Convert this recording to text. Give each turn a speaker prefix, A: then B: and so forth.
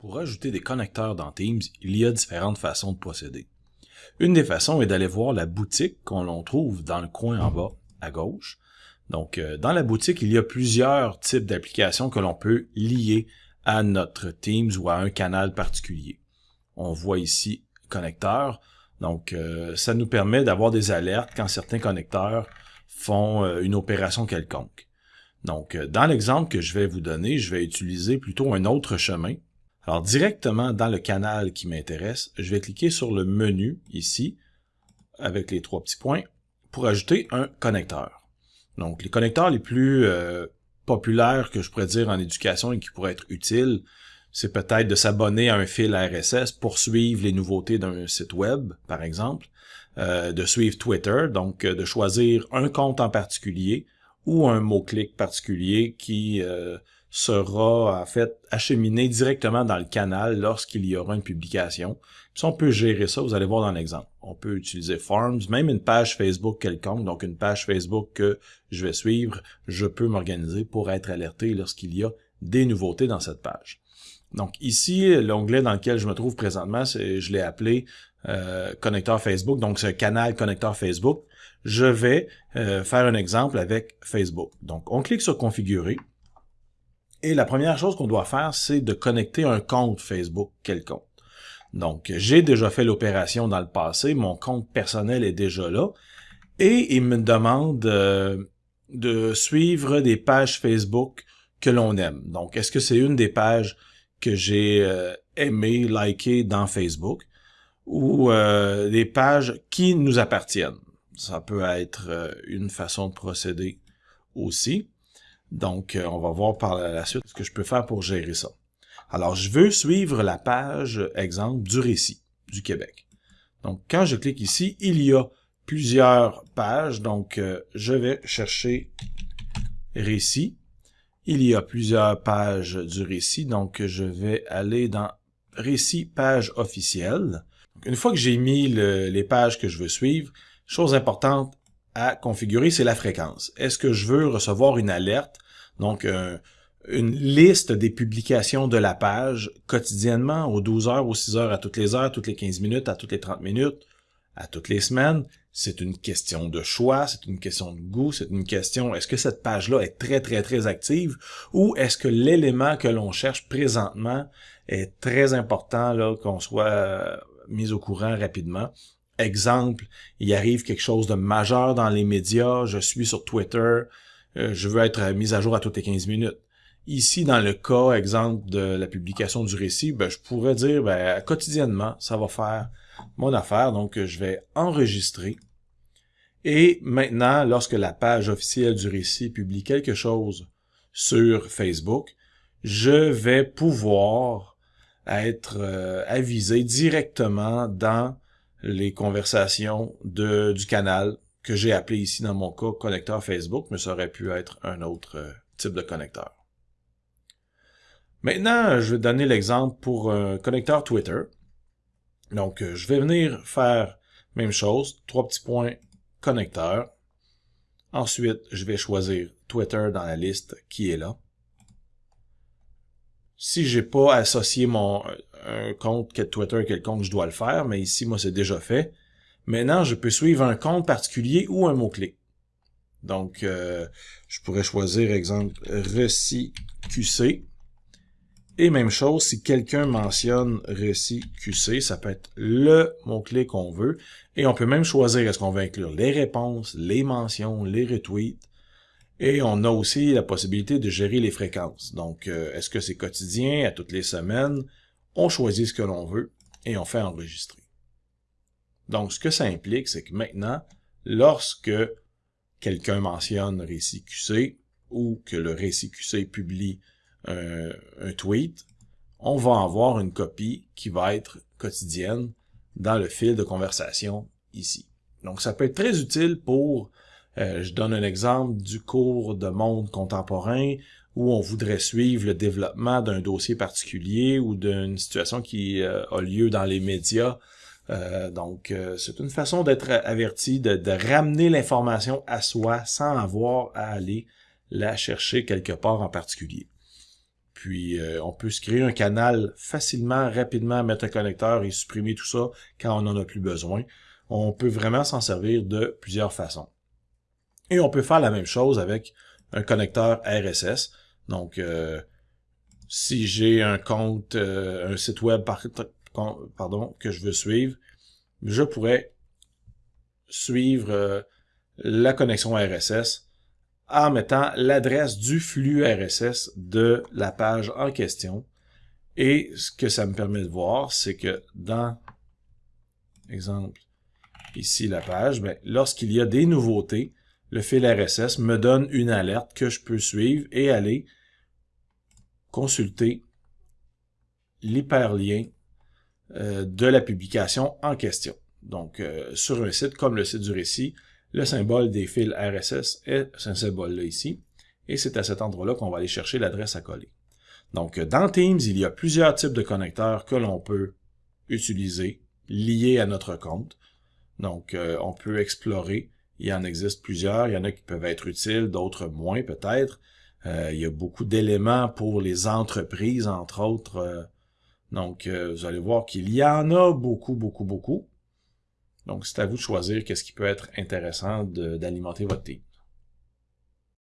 A: Pour ajouter des connecteurs dans Teams, il y a différentes façons de procéder. Une des façons est d'aller voir la boutique qu'on trouve dans le coin en bas à gauche. Donc, euh, dans la boutique, il y a plusieurs types d'applications que l'on peut lier à notre Teams ou à un canal particulier. On voit ici connecteurs. Donc, euh, ça nous permet d'avoir des alertes quand certains connecteurs font euh, une opération quelconque. Donc, dans l'exemple que je vais vous donner, je vais utiliser plutôt un autre chemin alors directement dans le canal qui m'intéresse, je vais cliquer sur le menu ici, avec les trois petits points, pour ajouter un connecteur. Donc les connecteurs les plus euh, populaires que je pourrais dire en éducation et qui pourraient être utiles, c'est peut-être de s'abonner à un fil RSS pour suivre les nouveautés d'un site web, par exemple, euh, de suivre Twitter, donc euh, de choisir un compte en particulier ou un mot-clic particulier qui sera en fait acheminé directement dans le canal lorsqu'il y aura une publication. Si on peut gérer ça, vous allez voir dans l'exemple. On peut utiliser Forms, même une page Facebook quelconque, donc une page Facebook que je vais suivre, je peux m'organiser pour être alerté lorsqu'il y a des nouveautés dans cette page. Donc ici, l'onglet dans lequel je me trouve présentement, je l'ai appelé euh, connecteur Facebook, donc c'est un canal connecteur Facebook. Je vais euh, faire un exemple avec Facebook. Donc on clique sur configurer. Et la première chose qu'on doit faire, c'est de connecter un compte Facebook quelconque. Donc, j'ai déjà fait l'opération dans le passé, mon compte personnel est déjà là, et il me demande euh, de suivre des pages Facebook que l'on aime. Donc, est-ce que c'est une des pages que j'ai euh, aimé, liké dans Facebook, ou euh, des pages qui nous appartiennent? Ça peut être une façon de procéder aussi. Donc, euh, on va voir par la suite ce que je peux faire pour gérer ça. Alors, je veux suivre la page, exemple, du récit du Québec. Donc, quand je clique ici, il y a plusieurs pages. Donc, euh, je vais chercher récit. Il y a plusieurs pages du récit. Donc, je vais aller dans récit page officielle. une fois que j'ai mis les pages que je veux suivre, chose importante, à configurer, c'est la fréquence. Est-ce que je veux recevoir une alerte, donc euh, une liste des publications de la page quotidiennement, aux 12 heures, aux 6 heures, à toutes les heures, toutes les 15 minutes, à toutes les 30 minutes, à toutes les semaines? C'est une question de choix, c'est une question de goût, c'est une question, est-ce que cette page-là est très, très, très active? Ou est-ce que l'élément que l'on cherche présentement est très important là qu'on soit euh, mis au courant rapidement? Exemple, il arrive quelque chose de majeur dans les médias, je suis sur Twitter, euh, je veux être mis à jour à toutes les 15 minutes. Ici, dans le cas, exemple, de la publication du récit, ben, je pourrais dire, ben, quotidiennement, ça va faire mon affaire, donc je vais enregistrer. Et maintenant, lorsque la page officielle du récit publie quelque chose sur Facebook, je vais pouvoir être euh, avisé directement dans les conversations de, du canal que j'ai appelé ici dans mon cas connecteur Facebook, mais ça aurait pu être un autre euh, type de connecteur. Maintenant, je vais donner l'exemple pour un connecteur Twitter. Donc, euh, je vais venir faire même chose, trois petits points connecteur. Ensuite, je vais choisir Twitter dans la liste qui est là. Si j'ai pas associé mon un compte Twitter quelconque, je dois le faire, mais ici, moi, c'est déjà fait. Maintenant, je peux suivre un compte particulier ou un mot-clé. Donc, euh, je pourrais choisir, exemple, Reci QC. Et même chose, si quelqu'un mentionne Reci QC, ça peut être le mot-clé qu'on veut. Et on peut même choisir est-ce qu'on veut inclure les réponses, les mentions, les retweets. Et on a aussi la possibilité de gérer les fréquences. Donc, euh, est-ce que c'est quotidien, à toutes les semaines? On choisit ce que l'on veut et on fait enregistrer. Donc, ce que ça implique, c'est que maintenant, lorsque quelqu'un mentionne récit QC ou que le récit QC publie un, un tweet, on va avoir une copie qui va être quotidienne dans le fil de conversation ici. Donc, ça peut être très utile pour, euh, je donne un exemple du cours de monde contemporain où on voudrait suivre le développement d'un dossier particulier ou d'une situation qui euh, a lieu dans les médias euh, donc, euh, c'est une façon d'être averti, de, de ramener l'information à soi sans avoir à aller la chercher quelque part en particulier. Puis on peut se créer un canal facilement, rapidement, mettre un connecteur et supprimer tout ça quand on n'en a plus besoin. On peut vraiment s'en servir de plusieurs façons. Et on peut faire la même chose avec un connecteur RSS. Donc, euh, si j'ai un compte, euh, un site web pardon, que je veux suivre, je pourrais suivre la connexion RSS en mettant l'adresse du flux RSS de la page en question. Et ce que ça me permet de voir, c'est que dans, exemple, ici la page, ben, lorsqu'il y a des nouveautés, le fil RSS me donne une alerte que je peux suivre et aller consulter l'hyperlien euh, de la publication en question. Donc, euh, sur un site comme le site du récit, le symbole des fils RSS est ce symbole-là ici. Et c'est à cet endroit-là qu'on va aller chercher l'adresse à coller. Donc, dans Teams, il y a plusieurs types de connecteurs que l'on peut utiliser, liés à notre compte. Donc, euh, on peut explorer. Il en existe plusieurs. Il y en a qui peuvent être utiles, d'autres moins peut-être. Euh, il y a beaucoup d'éléments pour les entreprises, entre autres. Euh, donc, vous allez voir qu'il y en a beaucoup, beaucoup, beaucoup. Donc, c'est à vous de choisir qu'est-ce qui peut être intéressant d'alimenter votre team.